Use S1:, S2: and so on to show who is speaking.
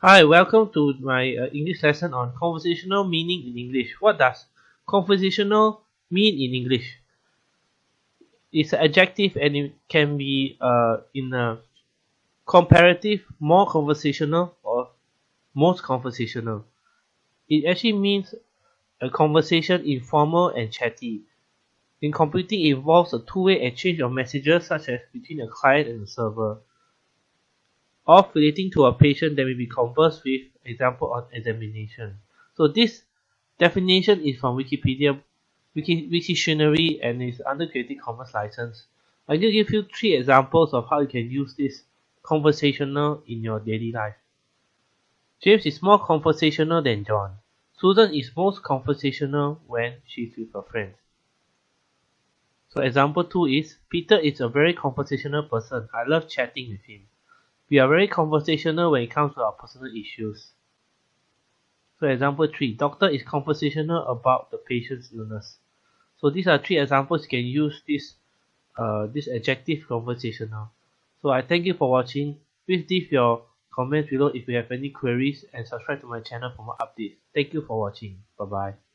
S1: Hi, welcome to my uh, English lesson on conversational meaning in English. What does conversational mean in English? It's an adjective and it can be uh, in a comparative, more conversational or most conversational. It actually means a conversation informal and chatty. In computing, it involves a two-way exchange of messages such as between a client and a server of relating to a patient that may be conversed with, example on examination. So this definition is from Wikipedia, Wiki, Wiktionary and is under Creative Commons license. I'm going to give you three examples of how you can use this conversational in your daily life. James is more conversational than John. Susan is most conversational when she's with her friends. So example 2 is, Peter is a very conversational person. I love chatting with him. We are very conversational when it comes to our personal issues. So example 3, doctor is conversational about the patient's illness. So these are three examples you can use this uh, this adjective conversational. So I thank you for watching. Please leave your comments below if you have any queries and subscribe to my channel for more updates. Thank you for watching. Bye bye.